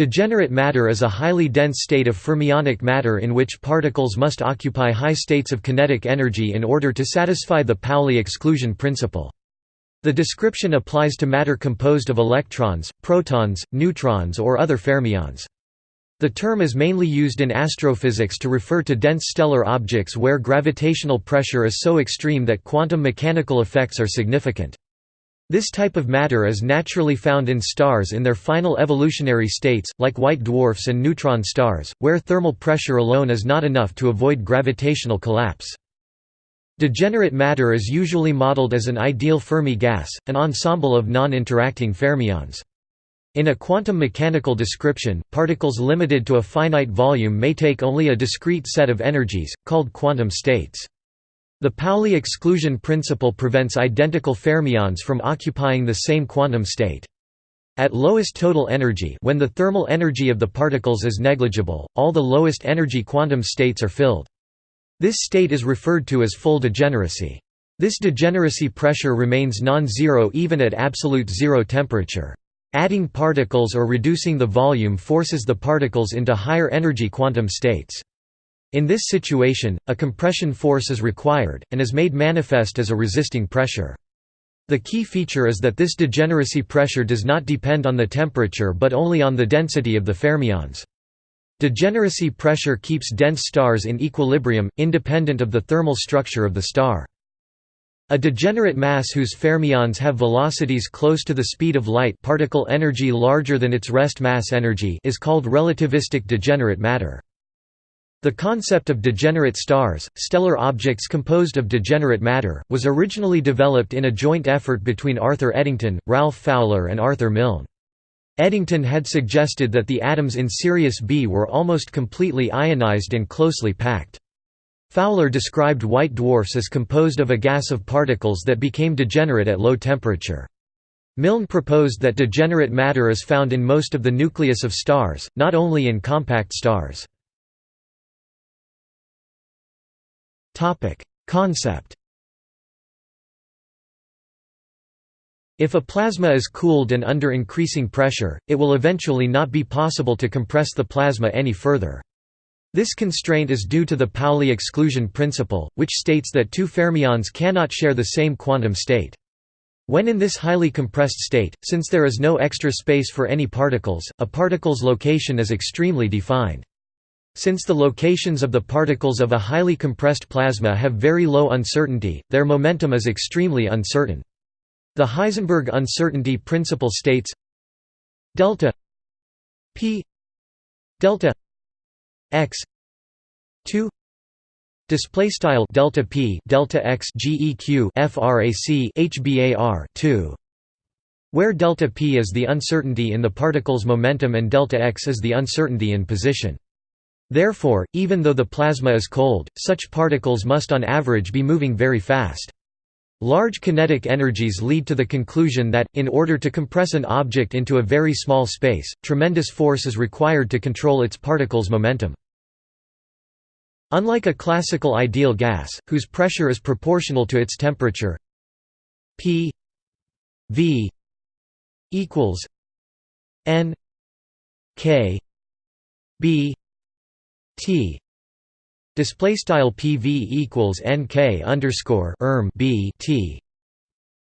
Degenerate matter is a highly dense state of fermionic matter in which particles must occupy high states of kinetic energy in order to satisfy the Pauli exclusion principle. The description applies to matter composed of electrons, protons, neutrons or other fermions. The term is mainly used in astrophysics to refer to dense stellar objects where gravitational pressure is so extreme that quantum mechanical effects are significant. This type of matter is naturally found in stars in their final evolutionary states, like white dwarfs and neutron stars, where thermal pressure alone is not enough to avoid gravitational collapse. Degenerate matter is usually modeled as an ideal Fermi gas, an ensemble of non-interacting fermions. In a quantum mechanical description, particles limited to a finite volume may take only a discrete set of energies, called quantum states. The Pauli exclusion principle prevents identical fermions from occupying the same quantum state. At lowest total energy when the thermal energy of the particles is negligible, all the lowest energy quantum states are filled. This state is referred to as full degeneracy. This degeneracy pressure remains non-zero even at absolute zero temperature. Adding particles or reducing the volume forces the particles into higher energy quantum states. In this situation, a compression force is required, and is made manifest as a resisting pressure. The key feature is that this degeneracy pressure does not depend on the temperature but only on the density of the fermions. Degeneracy pressure keeps dense stars in equilibrium, independent of the thermal structure of the star. A degenerate mass whose fermions have velocities close to the speed of light particle energy larger than its rest mass energy is called relativistic degenerate matter. The concept of degenerate stars, stellar objects composed of degenerate matter, was originally developed in a joint effort between Arthur Eddington, Ralph Fowler and Arthur Milne. Eddington had suggested that the atoms in Sirius B were almost completely ionized and closely packed. Fowler described white dwarfs as composed of a gas of particles that became degenerate at low temperature. Milne proposed that degenerate matter is found in most of the nucleus of stars, not only in compact stars. Concept If a plasma is cooled and under increasing pressure, it will eventually not be possible to compress the plasma any further. This constraint is due to the Pauli exclusion principle, which states that two fermions cannot share the same quantum state. When in this highly compressed state, since there is no extra space for any particles, a particle's location is extremely defined. Since the locations of the particles of a highly compressed plasma have very low uncertainty, their momentum is extremely uncertain. The Heisenberg uncertainty principle states delta p delta x 2 display style delta p delta x geq frac hbar 2 where delta p is the uncertainty in the particle's momentum and delta x is the uncertainty in position Therefore, even though the plasma is cold, such particles must on average be moving very fast. Large kinetic energies lead to the conclusion that, in order to compress an object into a very small space, tremendous force is required to control its particles' momentum. Unlike a classical ideal gas, whose pressure is proportional to its temperature P V equals N K B T display style PV equals NK underscore erm B T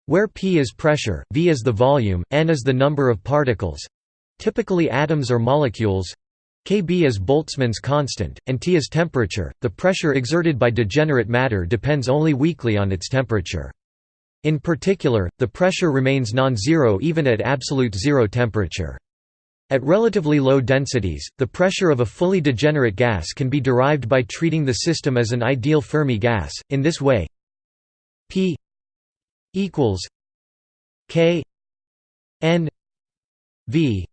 where P is pressure, V is the volume, N is the number of particles typically atoms or molecules Kb is Boltzmann's constant, and T is temperature. The pressure exerted by degenerate matter depends only weakly on its temperature. In particular, the pressure remains non-zero even at absolute zero temperature. At relatively low densities, the pressure of a fully degenerate gas can be derived by treating the system as an ideal Fermi gas. In this way, P equals K N V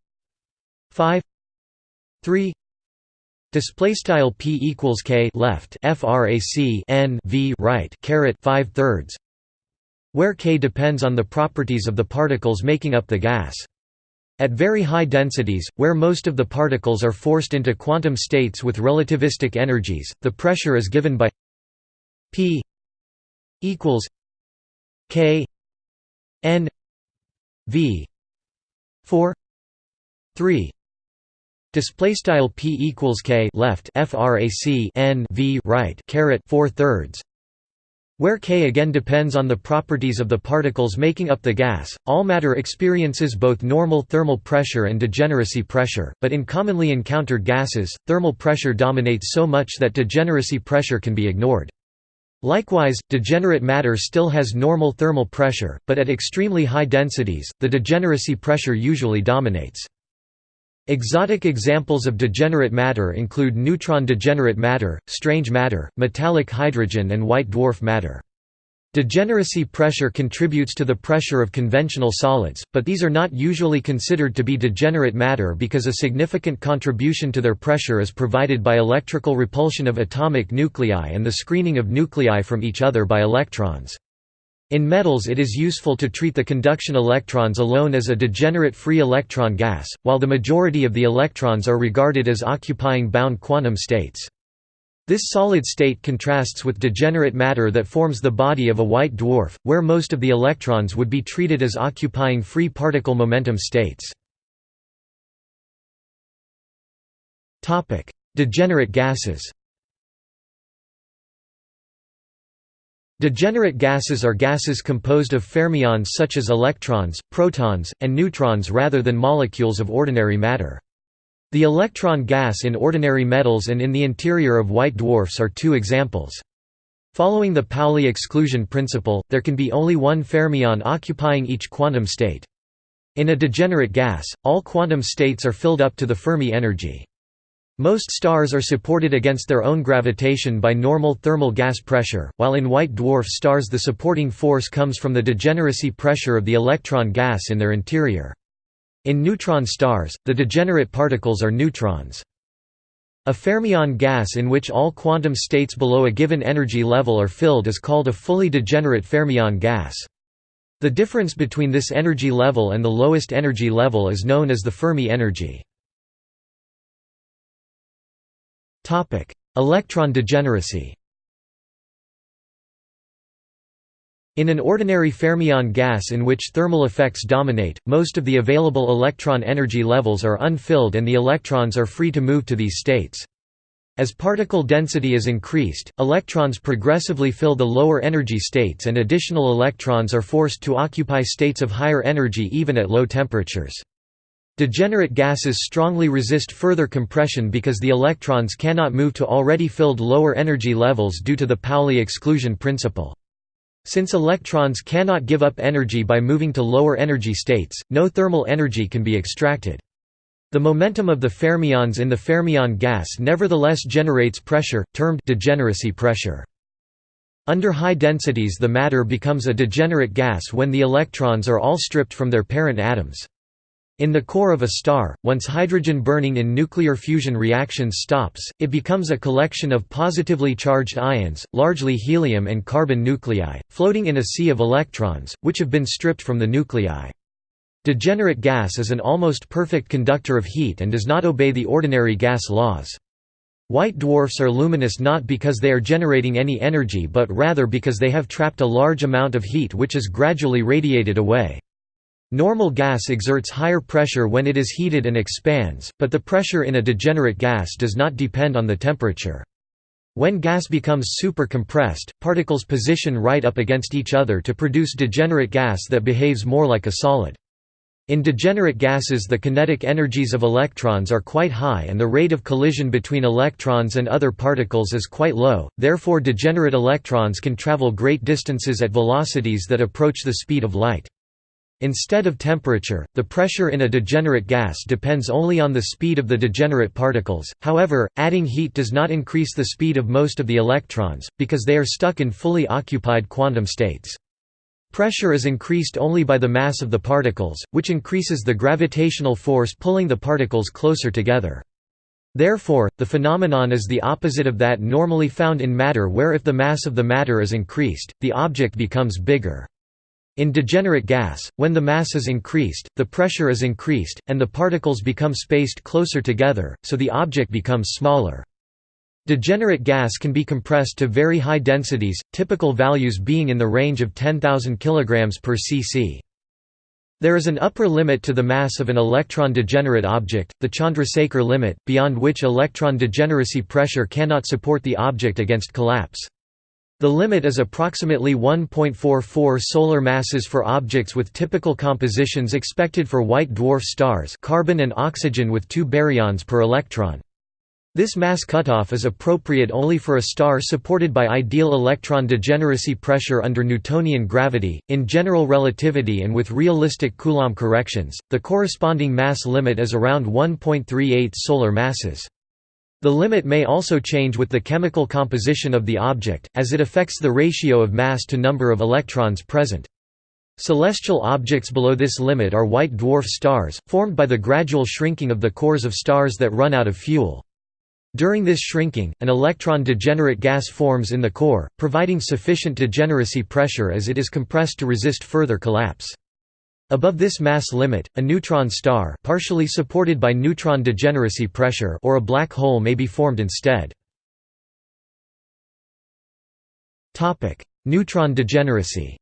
5 3 Display style p equals k left frac n v right caret 5 thirds, where k depends on the properties of the particles making up the gas. At very high densities, where most of the particles are forced into quantum states with relativistic energies, the pressure is given by P equals K N V 4 3 Display style p equals k left frac n v right caret 4 thirds. Where k again depends on the properties of the particles making up the gas, all matter experiences both normal thermal pressure and degeneracy pressure, but in commonly encountered gases, thermal pressure dominates so much that degeneracy pressure can be ignored. Likewise, degenerate matter still has normal thermal pressure, but at extremely high densities, the degeneracy pressure usually dominates. Exotic examples of degenerate matter include neutron degenerate matter, strange matter, metallic hydrogen and white dwarf matter. Degeneracy pressure contributes to the pressure of conventional solids, but these are not usually considered to be degenerate matter because a significant contribution to their pressure is provided by electrical repulsion of atomic nuclei and the screening of nuclei from each other by electrons. In metals it is useful to treat the conduction electrons alone as a degenerate free electron gas, while the majority of the electrons are regarded as occupying bound quantum states. This solid state contrasts with degenerate matter that forms the body of a white dwarf, where most of the electrons would be treated as occupying free particle momentum states. Degenerate gases Degenerate gases are gases composed of fermions such as electrons, protons, and neutrons rather than molecules of ordinary matter. The electron gas in ordinary metals and in the interior of white dwarfs are two examples. Following the Pauli exclusion principle, there can be only one fermion occupying each quantum state. In a degenerate gas, all quantum states are filled up to the Fermi energy. Most stars are supported against their own gravitation by normal thermal gas pressure, while in white dwarf stars the supporting force comes from the degeneracy pressure of the electron gas in their interior. In neutron stars, the degenerate particles are neutrons. A fermion gas in which all quantum states below a given energy level are filled is called a fully degenerate fermion gas. The difference between this energy level and the lowest energy level is known as the Fermi energy. Electron degeneracy In an ordinary fermion gas in which thermal effects dominate, most of the available electron energy levels are unfilled and the electrons are free to move to these states. As particle density is increased, electrons progressively fill the lower energy states and additional electrons are forced to occupy states of higher energy even at low temperatures. Degenerate gases strongly resist further compression because the electrons cannot move to already filled lower energy levels due to the Pauli exclusion principle. Since electrons cannot give up energy by moving to lower energy states, no thermal energy can be extracted. The momentum of the fermions in the fermion gas nevertheless generates pressure, termed degeneracy pressure. Under high densities the matter becomes a degenerate gas when the electrons are all stripped from their parent atoms. In the core of a star, once hydrogen burning in nuclear fusion reactions stops, it becomes a collection of positively charged ions, largely helium and carbon nuclei, floating in a sea of electrons, which have been stripped from the nuclei. Degenerate gas is an almost perfect conductor of heat and does not obey the ordinary gas laws. White dwarfs are luminous not because they are generating any energy but rather because they have trapped a large amount of heat which is gradually radiated away. Normal gas exerts higher pressure when it is heated and expands, but the pressure in a degenerate gas does not depend on the temperature. When gas becomes super-compressed, particles position right up against each other to produce degenerate gas that behaves more like a solid. In degenerate gases the kinetic energies of electrons are quite high and the rate of collision between electrons and other particles is quite low, therefore degenerate electrons can travel great distances at velocities that approach the speed of light. Instead of temperature, the pressure in a degenerate gas depends only on the speed of the degenerate particles, however, adding heat does not increase the speed of most of the electrons, because they are stuck in fully occupied quantum states. Pressure is increased only by the mass of the particles, which increases the gravitational force pulling the particles closer together. Therefore, the phenomenon is the opposite of that normally found in matter where if the mass of the matter is increased, the object becomes bigger. In degenerate gas, when the mass is increased, the pressure is increased, and the particles become spaced closer together, so the object becomes smaller. Degenerate gas can be compressed to very high densities, typical values being in the range of 10,000 kg per cc. There is an upper limit to the mass of an electron-degenerate object, the Chandrasekhar limit, beyond which electron degeneracy pressure cannot support the object against collapse. The limit is approximately 1.44 solar masses for objects with typical compositions expected for white dwarf stars carbon and oxygen with two baryons per electron. This mass cutoff is appropriate only for a star supported by ideal electron degeneracy pressure under Newtonian gravity. In general relativity and with realistic Coulomb corrections, the corresponding mass limit is around 1.38 solar masses. The limit may also change with the chemical composition of the object, as it affects the ratio of mass to number of electrons present. Celestial objects below this limit are white dwarf stars, formed by the gradual shrinking of the cores of stars that run out of fuel. During this shrinking, an electron-degenerate gas forms in the core, providing sufficient degeneracy pressure as it is compressed to resist further collapse. Above this mass limit, a neutron star partially supported by neutron degeneracy pressure or a black hole may be formed instead. Neutron degeneracy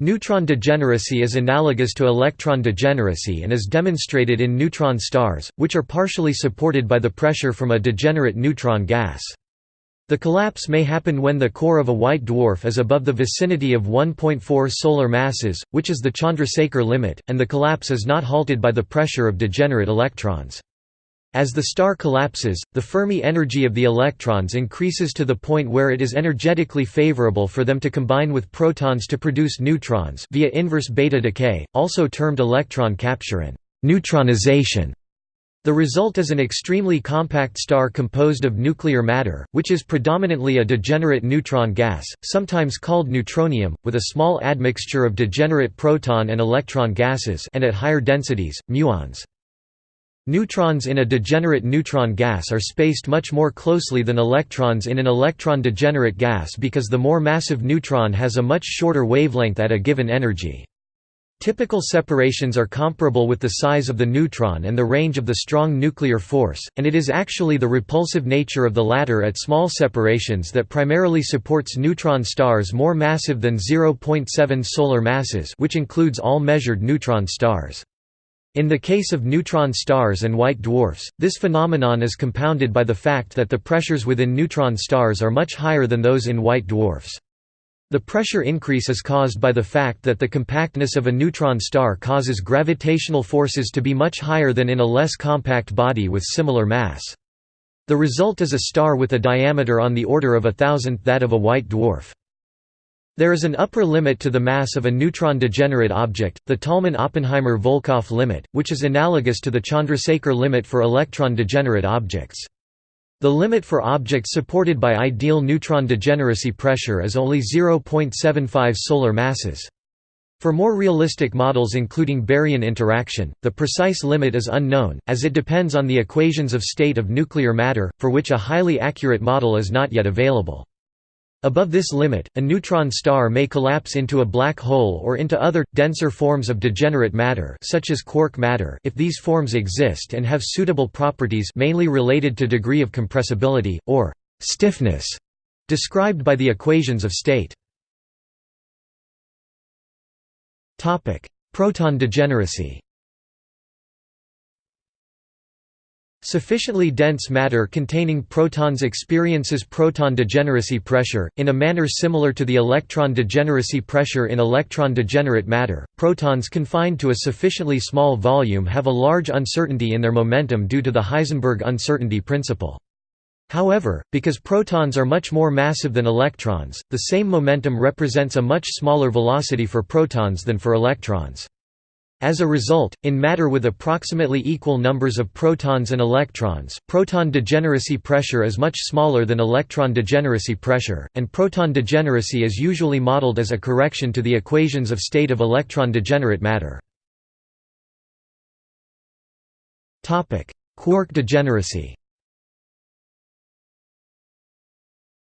Neutron degeneracy is analogous to electron degeneracy and is demonstrated in neutron stars, which are partially supported by the pressure from a degenerate neutron gas. The collapse may happen when the core of a white dwarf is above the vicinity of 1.4 solar masses, which is the Chandrasekhar limit, and the collapse is not halted by the pressure of degenerate electrons. As the star collapses, the Fermi energy of the electrons increases to the point where it is energetically favorable for them to combine with protons to produce neutrons via inverse beta decay, also termed electron capture and neutronization. The result is an extremely compact star composed of nuclear matter, which is predominantly a degenerate neutron gas, sometimes called neutronium, with a small admixture of degenerate proton and electron gases and at higher densities, muons. Neutrons in a degenerate neutron gas are spaced much more closely than electrons in an electron-degenerate gas because the more massive neutron has a much shorter wavelength at a given energy. Typical separations are comparable with the size of the neutron and the range of the strong nuclear force, and it is actually the repulsive nature of the latter at small separations that primarily supports neutron stars more massive than 0.7 solar masses which includes all measured neutron stars. In the case of neutron stars and white dwarfs, this phenomenon is compounded by the fact that the pressures within neutron stars are much higher than those in white dwarfs. The pressure increase is caused by the fact that the compactness of a neutron star causes gravitational forces to be much higher than in a less compact body with similar mass. The result is a star with a diameter on the order of a thousandth that of a white dwarf. There is an upper limit to the mass of a neutron-degenerate object, the Tolman–Oppenheimer–Volkoff limit, which is analogous to the Chandrasekhar limit for electron-degenerate objects. The limit for objects supported by ideal neutron degeneracy pressure is only 0.75 solar masses. For more realistic models including baryon interaction, the precise limit is unknown, as it depends on the equations of state of nuclear matter, for which a highly accurate model is not yet available. Above this limit, a neutron star may collapse into a black hole or into other, denser forms of degenerate matter such as quark matter if these forms exist and have suitable properties mainly related to degree of compressibility, or «stiffness», described by the equations of state. Proton degeneracy Sufficiently dense matter containing protons experiences proton degeneracy pressure, in a manner similar to the electron degeneracy pressure in electron-degenerate matter. Protons confined to a sufficiently small volume have a large uncertainty in their momentum due to the Heisenberg uncertainty principle. However, because protons are much more massive than electrons, the same momentum represents a much smaller velocity for protons than for electrons. As a result, in matter with approximately equal numbers of protons and electrons, proton degeneracy pressure is much smaller than electron degeneracy pressure, and proton degeneracy is usually modeled as a correction to the equations of state of electron degenerate matter. Quark degeneracy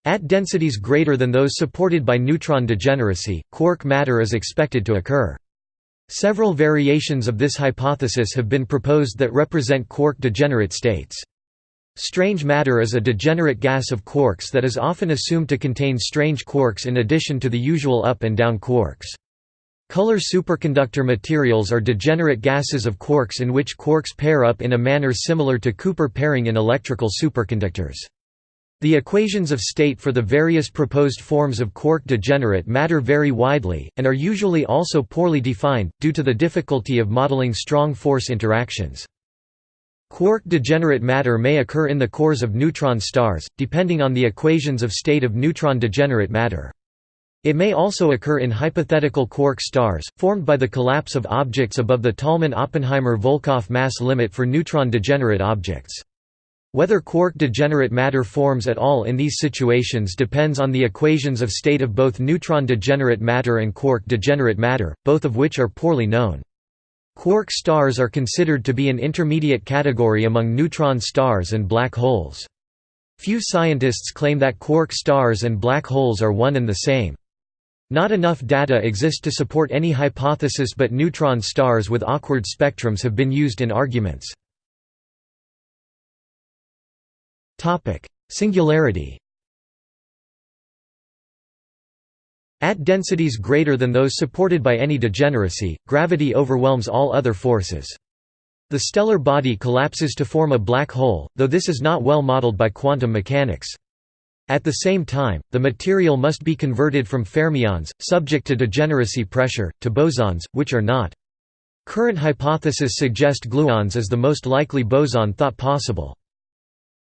At densities greater than those supported by neutron degeneracy, quark matter is expected to occur. Several variations of this hypothesis have been proposed that represent quark degenerate states. Strange matter is a degenerate gas of quarks that is often assumed to contain strange quarks in addition to the usual up and down quarks. Color superconductor materials are degenerate gases of quarks in which quarks pair up in a manner similar to Cooper pairing in electrical superconductors. The equations of state for the various proposed forms of quark degenerate matter vary widely, and are usually also poorly defined, due to the difficulty of modeling strong force interactions. Quark degenerate matter may occur in the cores of neutron stars, depending on the equations of state of neutron degenerate matter. It may also occur in hypothetical quark stars, formed by the collapse of objects above the Tolman–Oppenheimer–Volkoff mass limit for neutron degenerate objects. Whether quark degenerate matter forms at all in these situations depends on the equations of state of both neutron degenerate matter and quark degenerate matter, both of which are poorly known. Quark stars are considered to be an intermediate category among neutron stars and black holes. Few scientists claim that quark stars and black holes are one and the same. Not enough data exist to support any hypothesis but neutron stars with awkward spectrums have been used in arguments. Singularity At densities greater than those supported by any degeneracy, gravity overwhelms all other forces. The stellar body collapses to form a black hole, though this is not well modeled by quantum mechanics. At the same time, the material must be converted from fermions, subject to degeneracy pressure, to bosons, which are not. Current hypotheses suggest gluons as the most likely boson thought possible.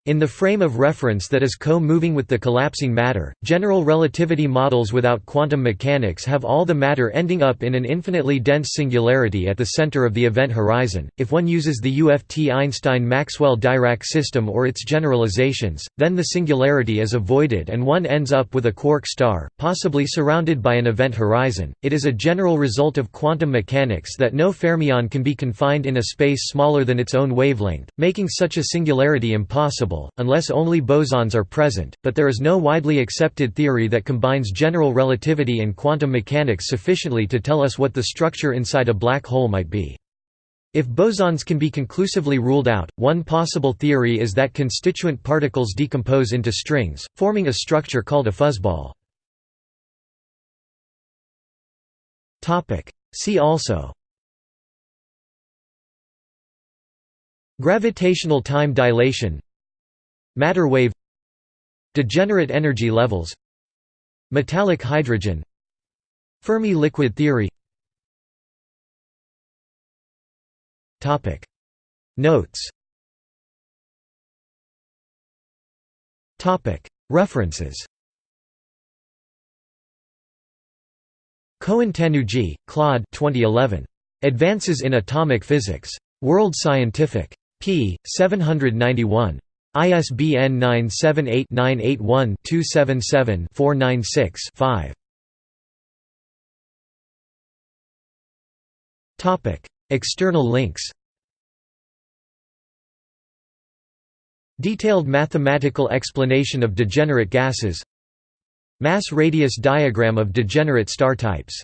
In the frame of reference that is co-moving with the collapsing matter, general relativity models without quantum mechanics have all the matter ending up in an infinitely dense singularity at the center of the event horizon. If one uses the UFT Einstein-Maxwell-Dirac system or its generalizations, then the singularity is avoided and one ends up with a quark star, possibly surrounded by an event horizon. It is a general result of quantum mechanics that no fermion can be confined in a space smaller than its own wavelength, making such a singularity impossible unless only bosons are present, but there is no widely accepted theory that combines general relativity and quantum mechanics sufficiently to tell us what the structure inside a black hole might be. If bosons can be conclusively ruled out, one possible theory is that constituent particles decompose into strings, forming a structure called a fuzzball. See also Gravitational time dilation Matter wave Degenerate energy levels Metallic hydrogen Fermi liquid theory Notes References Cohen-Tannoudji, Claude 2011. Advances in Atomic Physics. World Scientific. p. 791. ISBN 978-981-277-496-5. External links. Detailed mathematical explanation of degenerate gases. Mass radius diagram of degenerate star types